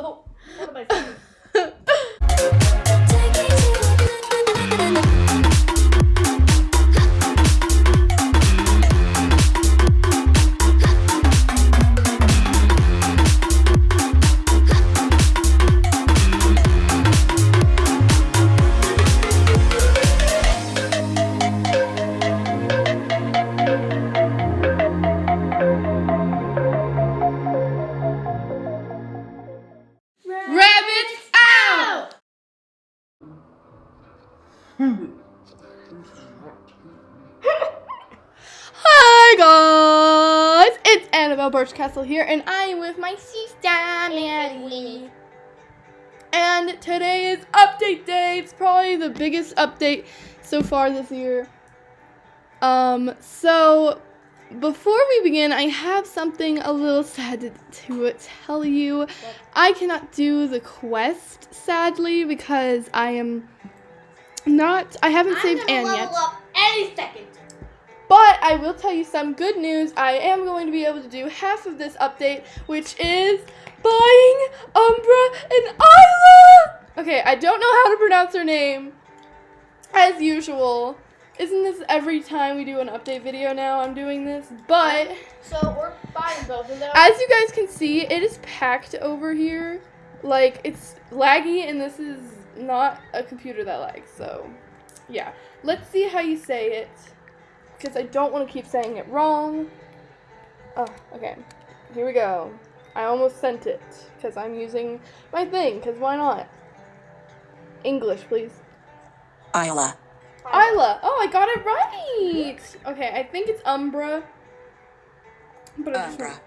So, what am I saying? Rabbits Annabelle Birchcastle here, and I am with my sister Maddie. And today is update day. It's probably the biggest update so far this year. Um, so before we begin, I have something a little sad to, to tell you. I cannot do the quest, sadly, because I am not. I haven't I'm saved Anne level yet. up any second. But I will tell you some good news. I am going to be able to do half of this update, which is buying Umbra and Isla. Okay, I don't know how to pronounce her name, as usual. Isn't this every time we do an update video now? I'm doing this, but So we're buying both of them. as you guys can see, it is packed over here. Like it's laggy, and this is not a computer that lags. So, yeah. Let's see how you say it, because I don't want to keep saying it wrong. Oh, okay. Here we go. I almost sent it because I'm using my thing. Because why not? English, please. Isla. Isla. Oh, I got it right. Okay, I think it's Umbra. But Umbra.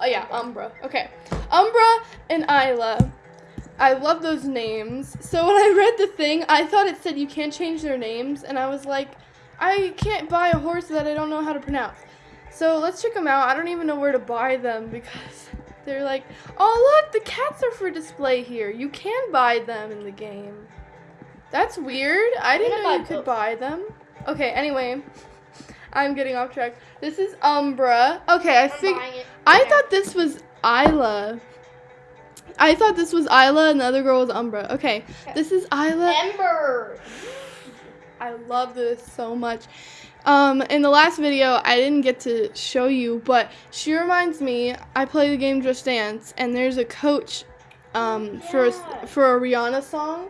Oh yeah, Umbra. Okay. Umbra and Isla. I love those names. So when I read the thing, I thought it said you can't change their names, and I was like, I can't buy a horse that I don't know how to pronounce. So let's check them out. I don't even know where to buy them because they're like, oh look, the cats are for display here. You can buy them in the game. That's weird. I didn't know you could buy them. Okay, anyway. I'm getting off track. This is Umbra. Okay, I think. I thought this was Isla. I thought this was Isla and the other girl was Umbra. Okay, this is Isla. Ember. I love this so much. Um, in the last video, I didn't get to show you, but she reminds me. I play the game Just Dance, and there's a coach um, for a, for a Rihanna song,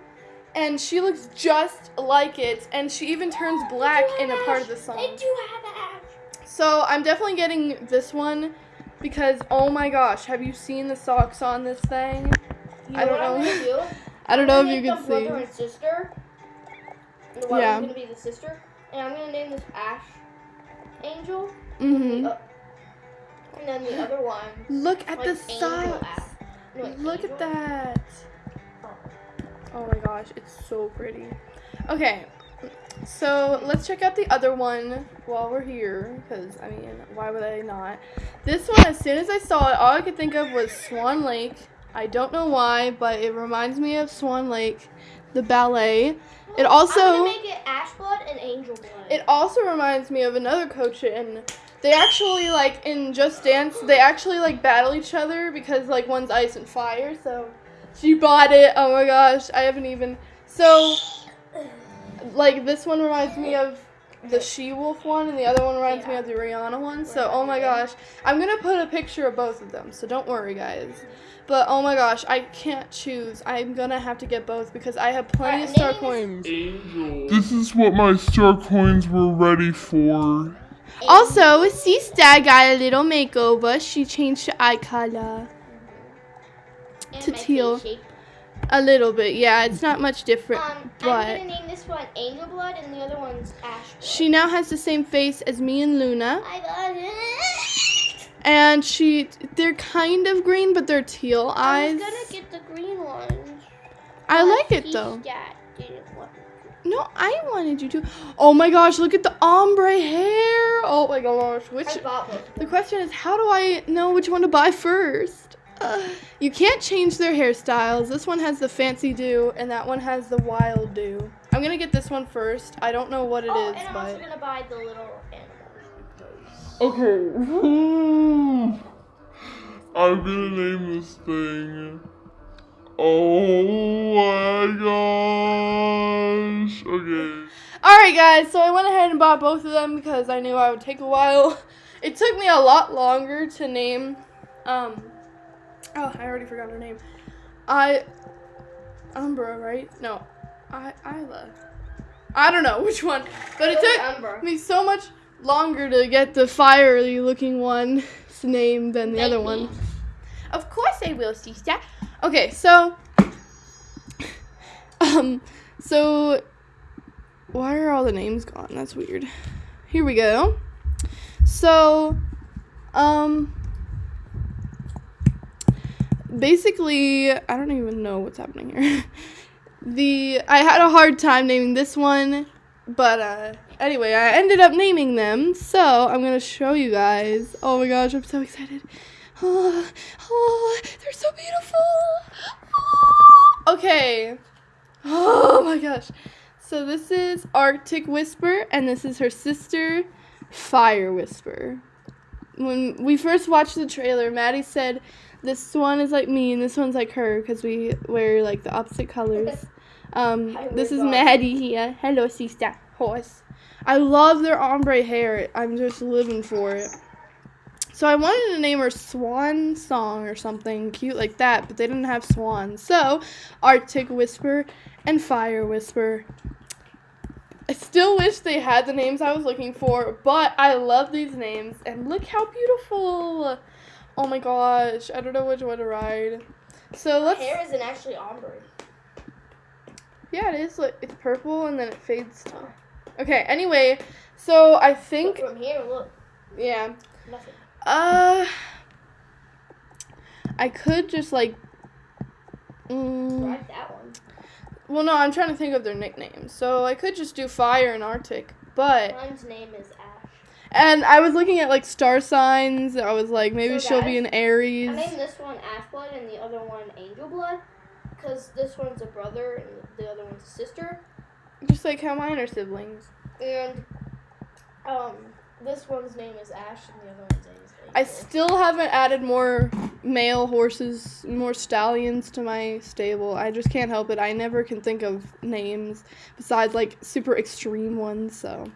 and she looks just like it, and she even turns black in a part of the song. They do have ash. So I'm definitely getting this one because oh my gosh, have you seen the socks on this thing? You I don't know. do? I don't know if you can see. Brother and sister. And the one Yeah. is gonna be the sister, and I'm gonna name this Ash Angel. Mhm. Uh, and then the other one. Look at like the. Ash. No, wait, Look Angel? at that. Oh my gosh, it's so pretty. Okay. So let's check out the other one while we're here, because I mean, why would I not? This one, as soon as I saw it, all I could think of was Swan Lake. I don't know why, but it reminds me of Swan Lake, the ballet. It also I'm gonna make it Ash Blood and Angel Blood. It also reminds me of another coach in they actually like in Just Dance they actually like battle each other because like one's ice and fire, so she bought it. Oh my gosh, I haven't even so like this one reminds me of the She Wolf one and the other one reminds me of the Rihanna one. So oh my gosh. I'm gonna put a picture of both of them, so don't worry guys. But oh my gosh, I can't choose. I'm gonna have to get both because I have plenty of star name coins. This is what my star coins were ready for. Also, Sister got a little makeover. She changed her eye color And to my face teal. A little bit. Yeah, it's not much different, Um, I'm but gonna name this one Angel Blood and the other one's Ash Blood. she now has the same face as me and Luna, I got it. and she they're kind of green, but they're teal eyes. I eyes. was gonna get the green ones. I like it though. got- didn't want No, I wanted you to. Oh my gosh, look at the ombre hair. Oh my gosh, which I bought both. the question is, how do I know which one to buy first? You can't change their hairstyles. This one has the fancy do, and that one has the wild do. I'm gonna get this one first. I don't know what it is, oh, and I'm also but gonna buy the little animals. Okay. I'm gonna name this thing. Oh my gosh. Okay. all right, guys. So I went ahead and bought both of them because I knew I would take a while. It took me a lot longer to name. Um. Oh, I already forgot her name. I. Umbra, right? No, I Isla. I don't know which one, but it took. Umbra. me so much longer to get the fiery looking one's name than the other one. Of course I will, sister. Okay, so um so why are all the names gone? That's weird. Here we go. So um basically I don't even know what's happening here. the I had a hard time naming this one but uh, anyway, I ended up naming them, so I'm gonna show you guys. Oh my gosh, I'm so excited. Oh, oh they're so beautiful. Oh, okay. Oh my gosh. So this is Arctic Whisper, and this is her sister, Fire Whisper. When we first watched the trailer, Maddie said this one is like me and this one's like her because we wear like the opposite colors. Um, Hi, this is. Maddie here. Hello, sister. Horse. I love their ombre hair. I'm just living for it. So I wanted to name her Swan Song or something cute like that, but they didn't have swans. So Arctic Whisper and Fire Whisper. I still wish they had the names I was looking for, but I love these names and look how beautiful. Oh my gosh, I don't know which one to ride. So let's Hair isn't actually ombre. Yeah, it is. Like, it's purple and then it fades to. Okay. Anyway, so I Look think from here, look, yeah. nothing. Uh, I could just like. Mm, Ride that one. Well, no, I'm trying to think of their nicknames. So I could just do Fire and Arctic, but Mine's name is Ash. and I was looking at like star signs. I was like, maybe So, she'll be an Aries. I named this one Ash Blood and the other one Angel Blood, because this one's a brother and the other one's a sister. Just like how mine are siblings. And um, this one's name is Ash and the other one's name is. I still haven't added more male horses, more stallions to my stable. I just can't help it. I never can think of names besides like super extreme ones. So,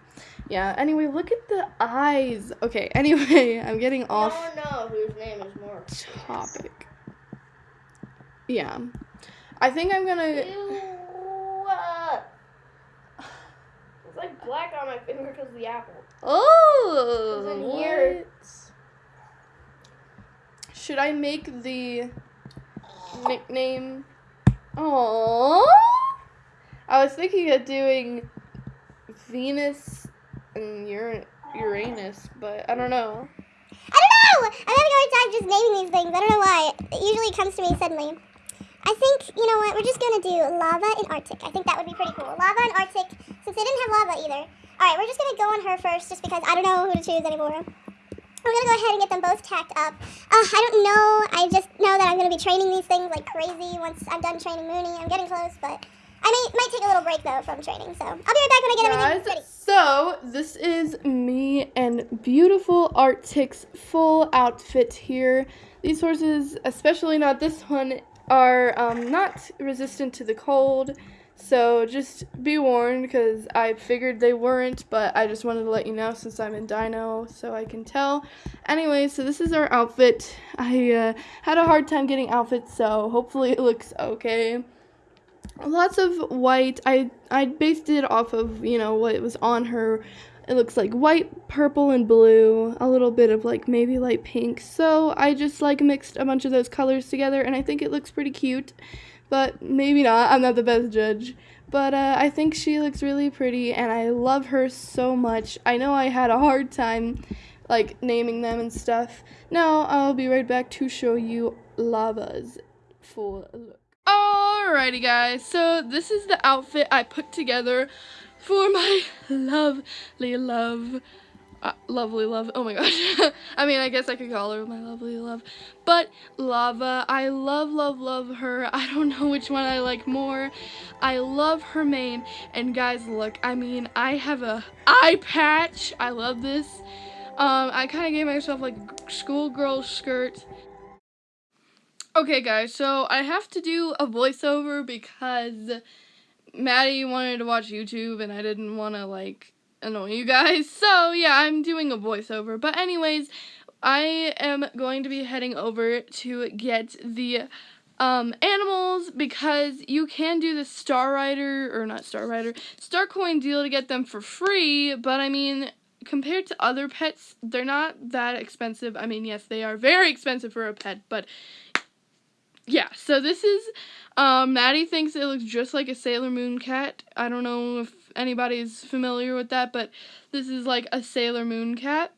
yeah. Anyway, look at the eyes. Okay. Anyway, I'm getting off don't know whose name is more. topic. Yeah. I think I'm gonna. Ew. Uh, It's like black on my finger because of the apple. Oh. It's in here. what? Should I make the nickname? Oh. I was thinking of doing Venus and Uranus, but I don't know. I don't know. I'm having a hard time just naming these things. I don't know why. It usually comes to me suddenly. I think, you know what, we're just gonna do lava and Arctic. I think that would be pretty cool. Lava and Arctic, since they didn't have lava either. Alright, we're just gonna go on her first just because I don't know who to choose anymore. We're gonna go ahead and get them both tacked up. Uh, I don't know. I just know that I'm gonna be training these things like crazy once I'm done training Mooney. I'm getting close, but I may might take a little break though from training. So I'll be right back when I get everything ready. Guys, so this is me and beautiful Arctic's full outfit here. These horses, especially not this one, are um, not resistant to the cold. So just be warned because I figured they weren't, but I just wanted to let you know since I'm in Dino so I can tell. Anyway, so this is our outfit. I uh, had a hard time getting outfits, so hopefully it looks okay lots of white. I I based it off of you know what was on her. It looks like white, purple, and blue. A little bit of like maybe light pink. So I just like mixed a bunch of those colors together, and I think it looks pretty cute. But maybe not. I'm not the best judge. But uh, I think she looks really pretty, and I love her so much. I know I had a hard time like naming them and stuff. Now I'll be right back to show you Lava's full look. Alrighty, guys. So this is the outfit I put together for my lovely love, uh, lovely love. Oh my gosh. I mean, I guess I could call her my lovely love. But Lava, I love, love, love her. I don't know which one I like more. I love her mane. And guys, look, I mean, I have a eye patch. I love this. Um, I kind of gave myself like schoolgirl skirt. Okay, guys, so I have to do a voiceover because Maddie wanted to watch YouTube and I didn't want to like annoy you guys. So yeah, I'm doing a voiceover. But anyways, I am going to be heading over to get the um, animals because you can do the Star Rider, or not Star Rider, Star Coin deal to get them for free, but I mean, compared to other pets, they're not that expensive. I mean, yes, they are very expensive for a pet, but yeah, so this is, um, Maddie thinks it looks just like a Sailor Moon cat. I don't know if anybody's familiar with that, but this is like a Sailor Moon cat.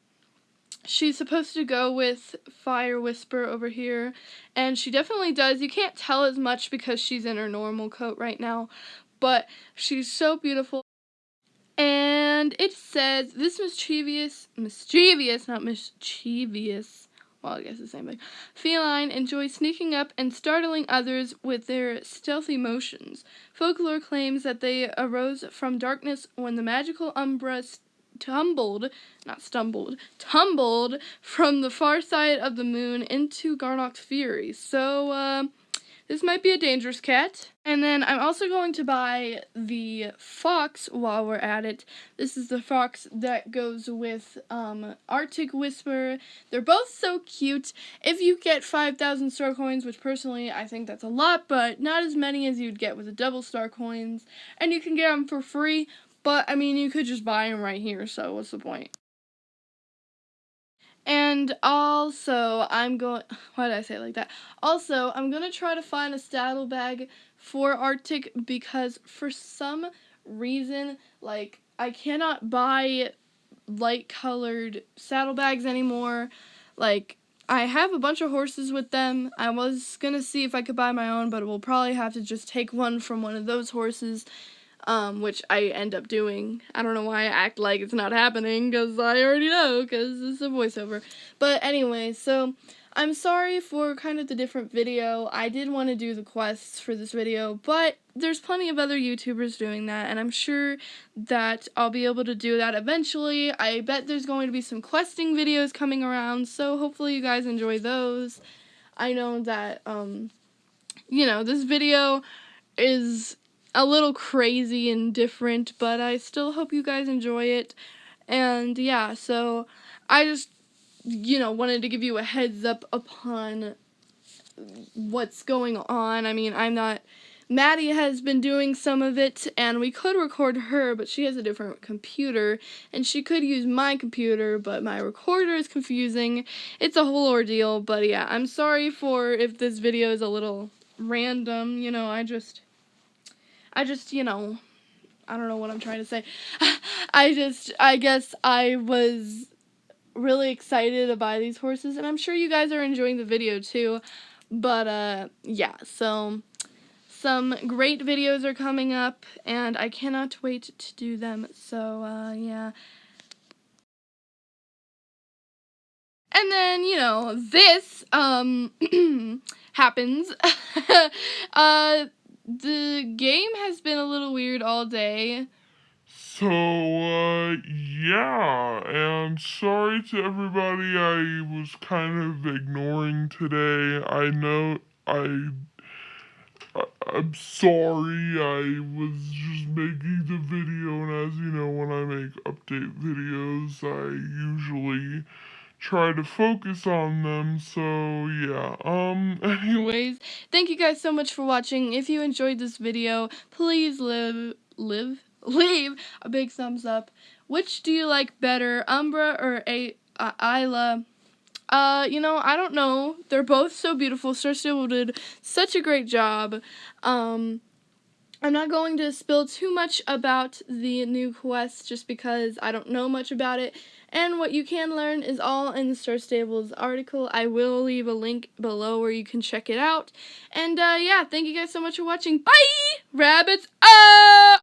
She's supposed to go with Fire Whisper over here, and she definitely does. You can't tell as much because she's in her normal coat right now, but she's so beautiful. And it says, this mischievous, mischievous, not mischievous, well, I guess the same thing. Feline enjoy sneaking up and startling others with their stealthy motions. Folklore claims that they arose from darkness when the magical Umbra tumbled, not stumbled, tumbled from the far side of the moon into Garnok's fury. So, uh, this might be a dangerous cat. And then I'm also going to buy the fox while we're at it. This is the fox that goes with um, Arctic Whisper. They're both so cute. If you get 5,000 star coins, which personally I think that's a lot, but not as many as you'd get with the double star coins. And you can get them for free, but I mean, you could just buy them right here, so what's the point? And also, I'm going, why did I say it like that? Also, I'm going to try to find a saddle bag for Arctic because for some reason, like, I cannot buy light colored saddlebags anymore. Like, I have a bunch of horses with them. I was going to see if I could buy my own, but we'll probably have to just take one from one of those horses um, which I end up doing. I don't know why I act like it's not happening, because I already know, because it's a voiceover. But anyway, so I'm sorry for kind of the different video. I did want to do the quests for this video, but there's plenty of other YouTubers doing that, and I'm sure that I'll be able to do that eventually. I bet there's going to be some questing videos coming around, so hopefully you guys enjoy those. I know that, um, you know, this video is a little crazy and different, but I still hope you guys enjoy it. And yeah, so I just, you know, wanted to give you a heads up upon what's going on. I mean, I'm not. Maddie has been doing some of it, and we could record her, but she has a different computer, and she could use my computer, but my recorder is confusing. It's a whole ordeal, but yeah, I'm sorry for if this video is a little random, you know, I just I just, you know, I don't know what I'm trying to say. I just, I guess I was really excited to buy these horses, and I'm sure you guys are enjoying the video too. But, uh, yeah, so some great videos are coming up, and I cannot wait to do them, so, uh, yeah. And then, you know, this, um, happens. uh, the game has been a little weird all day. So, uh, yeah, and sorry to everybody I was kind of ignoring today. I know I, I'm sorry. I was just making the video, and as you know, when I make update videos, I usually try to focus on them so yeah um anyways thank you guys so much for watching if you enjoyed this video please live live leave a big thumbs up which do you like better umbra or a uh, isla uh, you know, I don't know. They're both so beautiful. Stable did such a great job. Um, I'm not going to spill too much about the new quest just because I don't know much about it. And what you can learn is all in the Star Stables article. I will leave a link below where you can check it out. And uh, yeah, thank you guys so much for watching. Bye! Rabbits